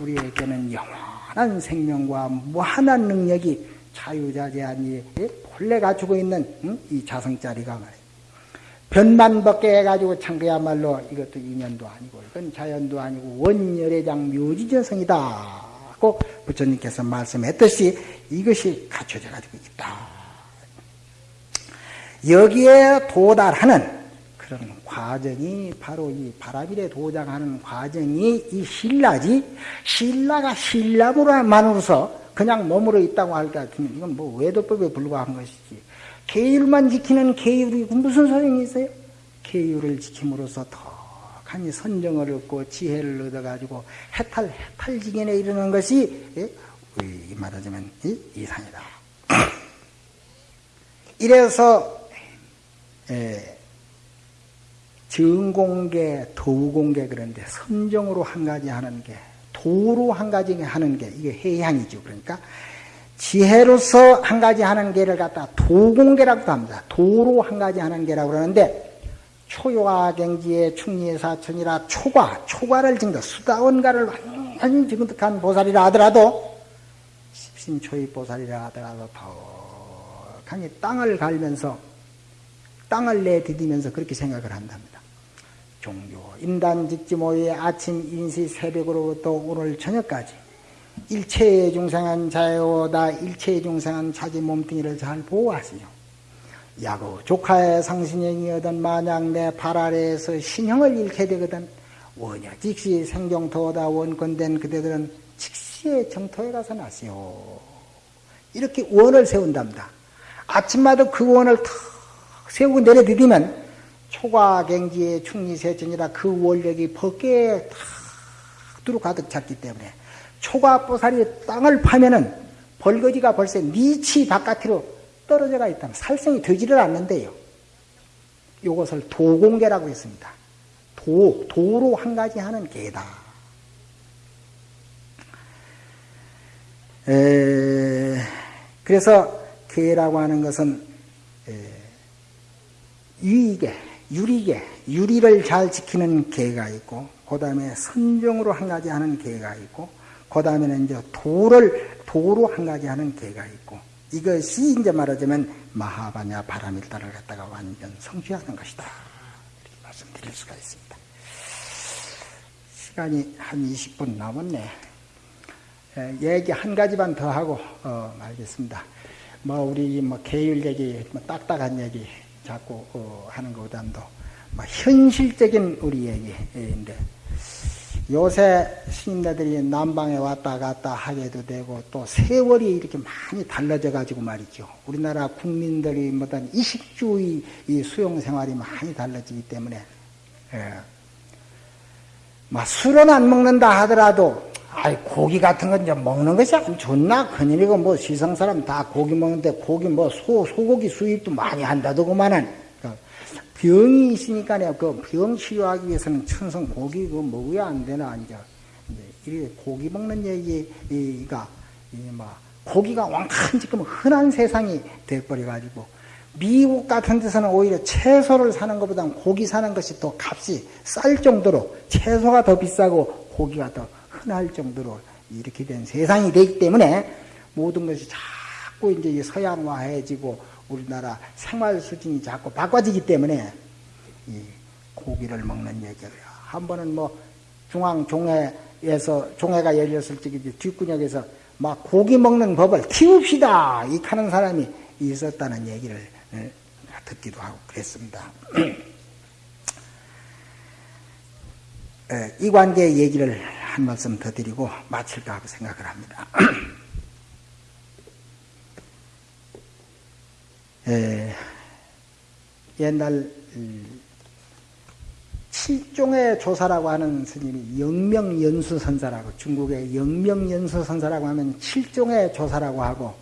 우리에게는 영원한 생명과 무한한 능력이 자유자재한 이 본래 가지고 있는 이 자성자리가 말이에요. 변만 벗게 해가지고 참 그야말로 이것도 인연도 아니고 이건 자연도 아니고 원열애장 묘지저성이다. 고 부처님께서 말씀했듯이 이것이 갖춰져 가지고 있다. 여기에 도달하는 그런 과정이 바로 이 바라밀에 도장하는 과정이 이 신라지 신라가 신라무로만으로서 그냥 머무러 있다고 할 것 같으면 이건 뭐 외도법에 불과한 것이지 계율만 지키는 계율이 무슨 소용이 있어요? 계율을 지킴으로써 더하니 선정을 얻고 지혜를 얻어가지고 해탈 해탈지견에 이르는 것이 예? 말하자면 이상이다. 이래서 예, 정공계, 도공계 그런데 선정으로 한 가지 하는 게 도로 한 가지 하는 게 이게 해양이죠. 그러니까 지혜로서 한 가지 하는 게를 갖다 도공계라고 합니다. 도로 한 가지 하는 게라고 그러는데 초요화경지의 충리의 사천이라 초과, 초과를 증거, 수다원가를 완전히 증득한 보살이라 하더라도 십신초의 보살이라 하더라도 덕하니 땅을 갈면서 땅을 내디디면서 그렇게 생각을 한답니다. 종교 인단직지모의 아침 인시 새벽으로부터 오늘 저녁까지 일체의 중생한 자유다 일체의 중생한 자기 몸뚱이를 잘 보호하시오. 야구 조카의 상신형이거든 만약 내발 아래에서 신형을 잃게 되거든 원여 직시 생경토다 원건된 그대들은 직시의 정토에 가서 나시오. 이렇게 원을 세운답니다. 아침마다 그 원을 탁 세우고 내려드리면 초과경지의 충리세천이라 그 원력이 벗게 다 두루 가득 찼기 때문에 초과보살이 땅을 파면은 벌거지가 벌써 니치 바깥으로 떨어져가 있다면 살생이 되지를 않는데요. 이것을 도공계라고 했습니다. 도, 도로 한 가지 하는 계다. 에, 그래서 계라고 하는 것은 에, 유익에 유리계, 유리를 잘 지키는 계가 있고, 그 다음에 선정으로 한 가지 하는 계가 있고, 그 다음에는 이제 도를, 도로 한 가지 하는 계가 있고, 이것이 이제 말하자면 마하바냐 바라밀다를 갖다가 완전 성취하는 것이다. 이렇게 말씀드릴 수가 있습니다. 시간이 한 20분 남았네. 얘기 한 가지만 더 하고, 어, 말겠습니다. 뭐, 우리 뭐, 계율 얘기, 뭐, 딱딱한 얘기, 자꾸 어, 하는 것보다도 뭐 현실적인 우리 얘기인데 요새 스님네들이 남방에 왔다 갔다 하게도 되고 또 세월이 이렇게 많이 달라져 가지고 말이죠. 우리나라 국민들이 뭐든 이식주의 수용 생활이 많이 달라지기 때문에 예. 막 술은 안 먹는다 하더라도 아이 고기 같은 건좀 먹는 것이 안 좋나? 큰일이고 뭐 시성 사람 다 고기 먹는데 고기 뭐 소 소고기 수입도 많이 한다더구만은. 그러니까 병이 있으니까요 그 병 치료하기 위해서는 천성 고기 그 먹어야 안 되나 이제. 이 고기 먹는 얘기가 이뭐 고기가 왕창 지금 흔한 세상이 돼버려 가지고 미국 같은 데서는 오히려 채소를 사는 것보다 고기 사는 것이 더 값이 쌀 정도로 채소가 더 비싸고 고기가 더 흔할 정도로 이렇게 된 세상이 되기 때문에 모든 것이 자꾸 이제 서양화해지고 우리나라 생활 수준이 자꾸 바꿔지기 때문에 이 고기를 먹는 얘기를 한 번은 뭐 중앙 종회에서 종회가 열렸을 적에 뒷구역에서 막 고기 먹는 법을 키웁시다 이 하는 사람이 있었다는 얘기를 예, 듣기도 하고 그랬습니다. 예, 이 관계 얘기를 한 말씀 더 드리고 마칠까 하고 생각을 합니다. 에, 옛날 칠종의 조사라고 하는 스님이 영명연수선사라고 중국의 영명연수선사라고 하면 칠종의 조사라고 하고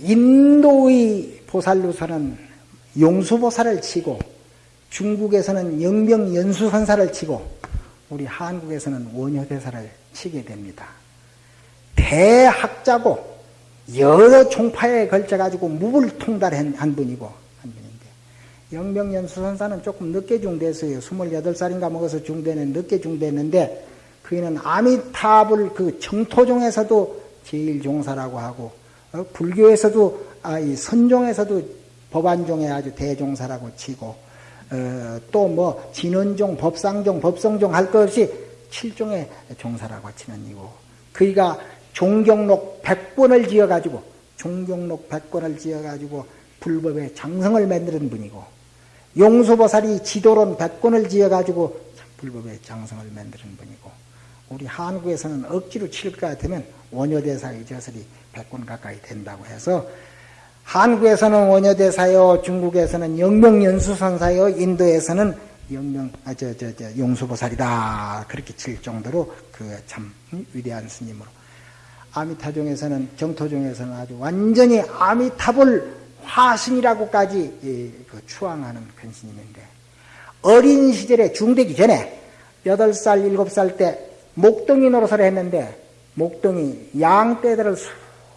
인도의 보살로서는 용수보살을 치고 중국에서는 영명연수선사를 치고 우리 한국에서는 원효대사를 치게 됩니다. 대학자고 여러 종파에 걸쳐 가지고 무불통달한 한 분이고 한 분인데 영명연 수선사는 조금 늦게 중됐어요. 28살인가 먹어서 중대는 늦게 중됐는데 그이는 아미타불 그 정토종에서도 제일 종사라고 하고 어? 불교에서도 아, 이 선종에서도 법안종에 아주 대종사라고 치고 어, 또 뭐 진원종, 법상종, 법성종 할 것 없이 칠종의 종사라고 치는 이고 그이가 종경록 백권을 지어가지고 종경록 백권을 지어가지고 불법의 장성을 만드는 분이고 용수보살이 지도론 백권을 지어가지고 불법의 장성을 만드는 분이고 우리 한국에서는 억지로 칠것 같으면 원효대사의 저설이 백권 가까이 된다고 해서 한국에서는 원효대사요, 중국에서는 영명연수선사요, 인도에서는 영명, 아, 저, 저, 저, 용수보살이다. 그렇게 칠 정도로 그 참 위대한 스님으로. 아미타종에서는, 정토종에서는 아주 완전히 아미타불 화신이라고까지 그 추앙하는 큰 스님인데, 어린 시절에 중되기 전에, 8살, 7살 때 목동이 노릇을 했는데, 목동이 양떼들을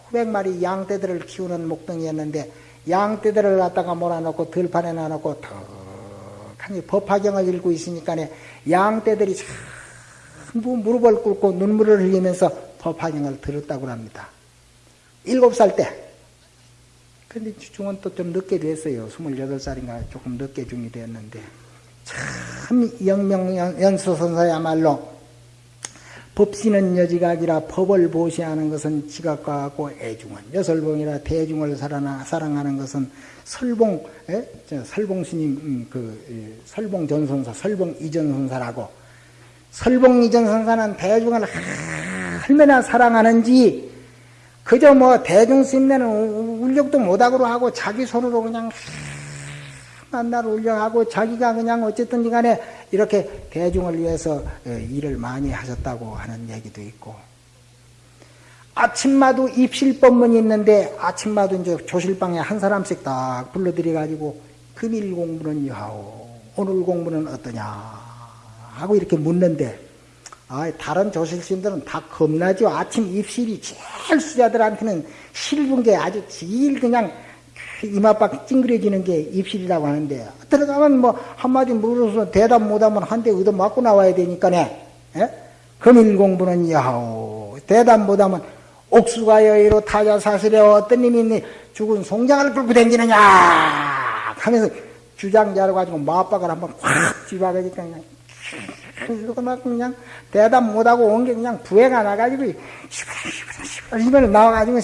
수백 마리 양떼들을 키우는 목동이었는데 양떼들을 갖다가 몰아놓고 들판에 놔놓고 턱하니 법화경을 읽고 있으니까 양떼들이 전부 무릎을 꿇고 눈물을 흘리면서 법화경을 들었다고 합니다. 일곱 살 때. 근데 중은 또 좀 늦게 됐어요. 28살인가 조금 늦게 중이 됐는데. 참 영명연수선사야말로 법시는 여지각이라 법을 보시하는 것은 지각과 같고 애중은 여설봉이라 대중을 사랑하는 것은 설봉 에? 설봉 스님 음, 그 설봉 전선사 설봉 이전선사라고 설봉 이전선사는 대중을 얼마나 사랑하는지 그저 뭐 대중 스님네는 울력도 못하고 하고 자기 손으로 그냥 만날 울려하고 자기가 그냥 어쨌든 간에 이렇게 대중을 위해서 어, 일을 많이 하셨다고 하는 얘기도 있고 아침마도 입실법문이 있는데 아침마도 이제 조실방에 한 사람씩 딱 불러들여 금일 공부는 여하오 오늘 공부는 어떠냐 하고 이렇게 묻는데 아, 다른 조실스님들은 다 겁나죠. 아침 입실이 제일 수자들한테는 실분 게 아주 제일 그냥 이마박 찡그려지는 게 입실이라고 하는데 들어가면 뭐 한마디 물어서 대답 못하면 한 대 얻어 맞고 나와야 되니까네. 예? 금일 공부는 야호. 대답 못하면 옥수가 여의로 타자 사슬에 어떤 님이 죽은 송장을 끌고 다니느냐? 하면서 주장자로 가지고 마박을 한번 확 집어가니까 그냥 이러고 막 그냥 대답 못하고 온 게 그냥 부해가 나가지고 시발 시발 나와가지고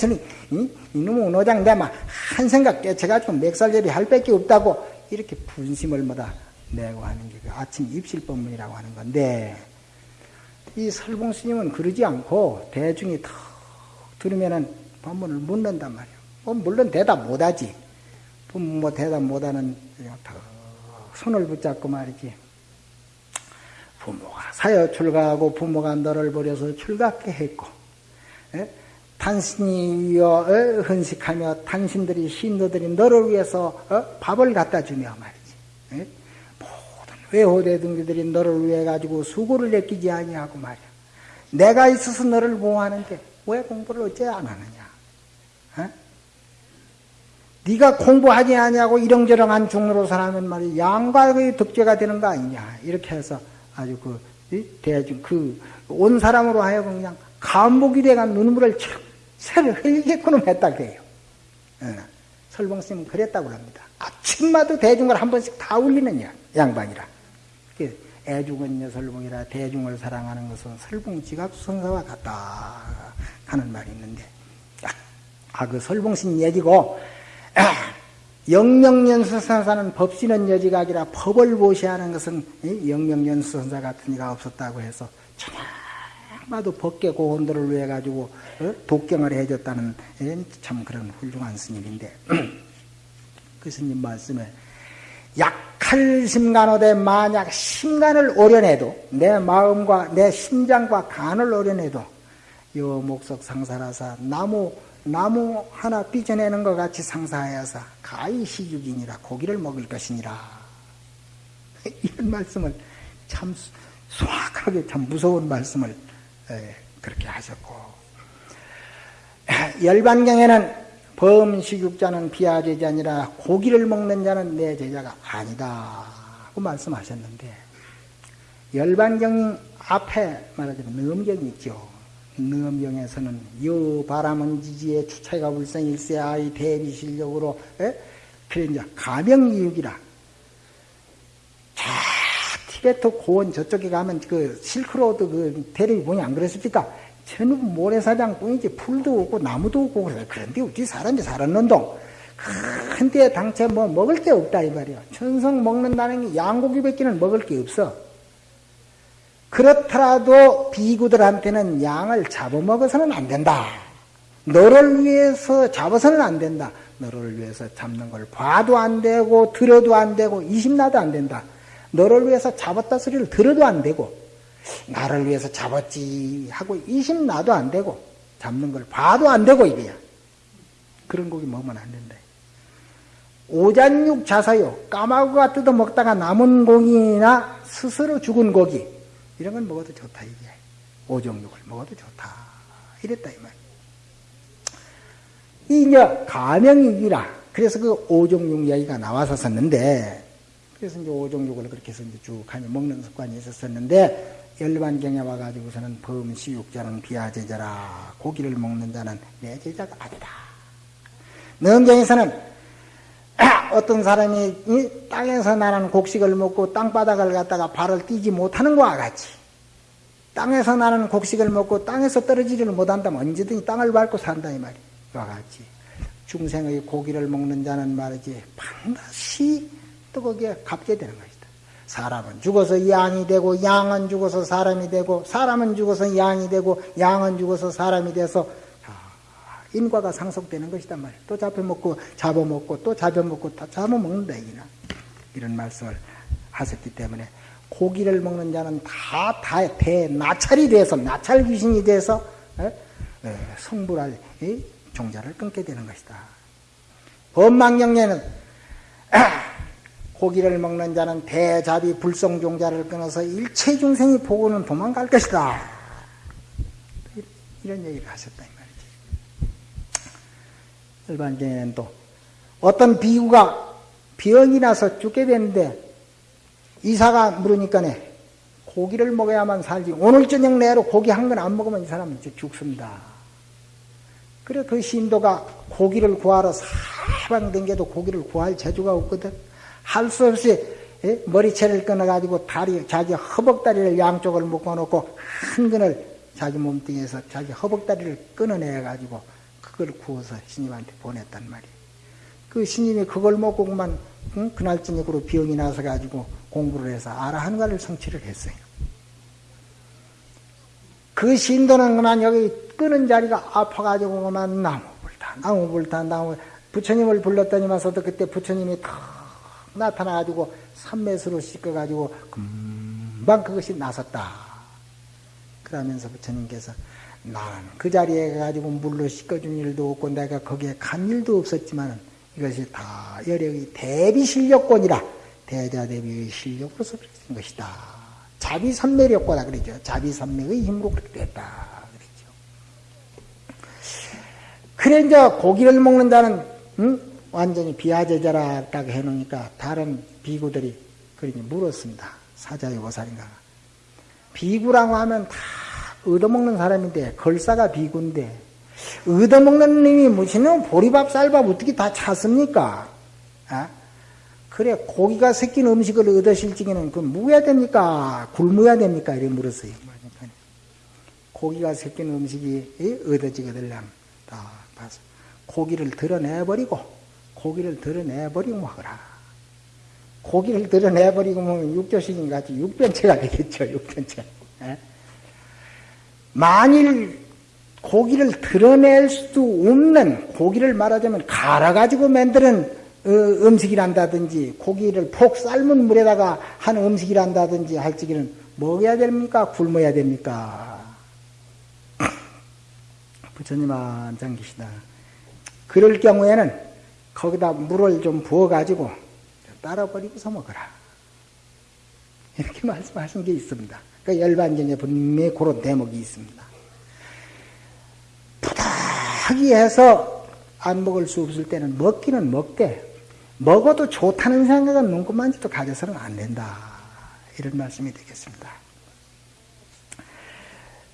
이, 이놈의 노장 내마 한 생각 깨쳐가지고 맥살제비 할 밖에 없다고 이렇게 분심을 뭐다 내고 하는 게 그 아침 입실법문이라고 하는 건데 이 설봉 스님은 그러지 않고 대중이 턱 들으면은 법문을 묻는단 말이에요. 뭐 물론 대답 못하지. 뭐 대답 못하는 턱 손을 붙잡고 말이지. 부모가 사여 출가하고 부모가 너를 버려서 출가케 했고 에? 당신이여 어? 헌식하며 당신들이 신도들이 너를 위해서 어? 밥을 갖다 주며 말이지 에? 모든 외호대 등기들이 너를 위해 가지고 수고를 느끼지 아니하고 말이야 내가 있어서 너를 보호하는데 왜 공부를 어째 안 하느냐 에? 네가 공부하지 아니하고 이렁저렁한 중으로 살아면 말이야 양과의 덕죄가 되는 거 아니냐 이렇게 해서 아주 그 대중 그 온 사람으로 하여금 그냥 감목이 돼가 눈물을 촥 새를 흘리게끔 했다 그래요. 예. 설봉스님은 그랬다고 합니다. 아침마다 대중을 한 번씩 다 울리는 양반이라. 애중은 여설봉이라 대중을 사랑하는 것은 설봉 지각선사와 같다 하는 말이 있는데 아그 설봉신 얘기고 영명연수선사는 법신은 여지각이라 법을 보시하는 것은 영명연수선사 같은 이가 없었다고 해서 천하마도 법계 고혼들을 위해 가지고 어? 독경을 해줬다는 참 그런 훌륭한 스님인데 그 스님 말씀에 약할 심간호대 만약 심간을 오려내도 내 마음과 내 심장과 간을 오려내도 요 목석 상사라사 나무 나무 하나 삐져내는 것 같이 상사하여서 가히 시죽이니라 고기를 먹을 것이니라. 이런 말씀을 참 소악하게 참 무서운 말씀을 그렇게 하셨고. 열반경에는 범식육자는 비하 제자니라 고기를 먹는 자는 내 제자가 아니다. 고 말씀하셨는데 열반경 앞에 말하자면 넘경이 있죠. 능엄경에서는 여 바람은 지지에 추차가 불성일세 아이 대비 실력으로 에? 그래 이제 가명이육이라. 자 티베트 고원 저쪽에 가면 그 실크로드 그 대륙이 보니 안 그렇습니까? 전부 모래사장 뿐이지 풀도 없고 나무도 없고 그래. 그런데 어찌 사람이 살았는동? 근데 당최 뭐 먹을 게 없다 이 말이야. 천성 먹는다는 게 양고기밖에는 먹을 게 없어 그렇더라도 비구들한테는 양을 잡아먹어서는 안 된다. 너를 위해서 잡아서는 안 된다. 너를 위해서 잡는 걸 봐도 안 되고 들어도 안 되고 이심나도 안 된다. 너를 위해서 잡았다 소리를 들어도 안 되고 나를 위해서 잡았지 하고 이심나도 안 되고 잡는 걸 봐도 안 되고 이래야 그런 고기 먹으면 안 된다. 오잔육 자사요 까마귀가 뜯어 먹다가 남은 고기나 스스로 죽은 고기 이런 건 먹어도 좋다 이게 오종육을 먹어도 좋다 이랬다 이 말. 이제 가명이기라 그래서 그 오종육 이야기가 나와서 썼는데 그래서 이제 오종육을 그렇게 해서 이제 쭉 하면 먹는 습관이 있었었는데 열반경에 와가지고서는 범시육자는 비하제자라 고기를 먹는 자는 내 제자가 아니다. 능경에서는 어떤 사람이 땅에서 나는 곡식을 먹고 땅바닥을 갖다가 발을 띄지 못하는 것과 같이 땅에서 나는 곡식을 먹고 땅에서 떨어지지를 못한다면 언제든지 땅을 밟고 산다 이 말이야. 와 같이 중생의 고기를 먹는 자는 말이지 반드시 또 거기에 갚게 되는 것이다. 사람은 죽어서 양이 되고 양은 죽어서 사람이 되고 사람은 죽어서 양이 되고 양은 죽어서 사람이 돼서 인과가 상속되는 것이단 말이에요. 또 잡혀먹고 잡아먹고 또 잡아먹고 다 잡아먹는다 이나 이런 말씀을 하셨기 때문에 고기를 먹는 자는 다, 다 대나찰이 돼서 나찰 귀신이 돼서 에? 에, 성불할 이 종자를 끊게 되는 것이다. 법망경례는 고기를 먹는 자는 대자비 불성종자를 끊어서 일체 중생이 보고는 도망갈 것이다. 이런 얘기를 하셨다. 일반적에는 또 어떤 비구가 병이 나서 죽게 되는데 이사가 물으니까네 고기를 먹어야만 살지 오늘 저녁 내로 고기 한 건 안 먹으면 이 사람은 죽습니다. 그래 그 신도가 고기를 구하러 사방 댕겨도 고기를 구할 재주가 없거든. 할 수 없이 예? 머리채를 끊어가지고 다리 자기 허벅다리를 양쪽을 묶어놓고 한 근을 자기 몸뚱이에서 자기 허벅다리를 끊어내가지고 그걸 구워서 스님한테 보냈단 말이에요. 그 스님이 그걸 먹고 그만 응? 그날 저녁으로 병이 나서 가지고 공부를 해서 아라한가를 성취를 했어요. 그 신도는 그만 여기 끄는 자리가 아파가지고 그만 나무불타 나무불타 나무 부처님을 불렀더니만서도 그때 부처님이 탁 나타나가지고 삼매수로 씻어가지고 금방 그것이 나섰다. 그러면서 부처님께서 나는 그 자리에 가지고 물로 씻어준 일도 없고 내가 거기에 간 일도 없었지만 이것이 다 여력이 대비 실력권이라 대자 대비의 실력으로서 그랬던 것이다. 자비 선매력과다 그러죠. 자비 선매의 힘으로 그렇게 됐다. 그랬죠. 그래 이제 고기를 먹는 자는 응? 완전히 비하제자라 딱 해놓으니까 다른 비구들이 그러니 물었습니다. 사자의 보살인가. 비구라고 하면 다 얻어먹는 사람인데 걸사가 비구인데 얻어먹는 놈이 무슨 보리밥 쌀밥 어떻게 다 찼습니까? 아? 그래 고기가 섞인 음식을 얻으실 적에는 그 무야 됩니까? 굶어야 됩니까? 이렇게 물었어요. 고기가 섞인 음식이 얻어지거들랑 다 봐서 고기를 드러내버리고 고기를 드러내버리고 먹어라. 고기를 드러내버리고 먹으면 육조식인 같이 육변체가 되겠죠. 육변체. 에? 만일 고기를 드러낼 수 없는 고기를 말하자면 갈아가지고 만드는 어, 음식이란다든지 고기를 폭 삶은 물에다가 한 음식이란다든지 할 적에는 먹어야 됩니까? 굶어야 됩니까? 부처님 안장 계시다. 그럴 경우에는 거기다 물을 좀 부어가지고 따라 버리고서 먹어라. 이렇게 말씀하신 게 있습니다. 그 열반경에 분명히 그런 대목이 있습니다. 부탁이 해서 안 먹을 수 없을 때는 먹기는 먹되 먹어도 좋다는 생각은 눈곱만지도 가져서는 안 된다. 이런 말씀이 되겠습니다.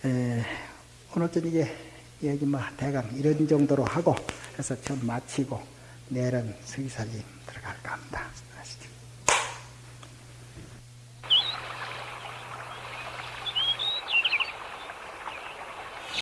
에, 오늘 저녁에 여기 뭐 대강 이런 정도로 하고 그래서 좀 마치고 내일은 서기살림 들어갈까 합니다. 아시죠?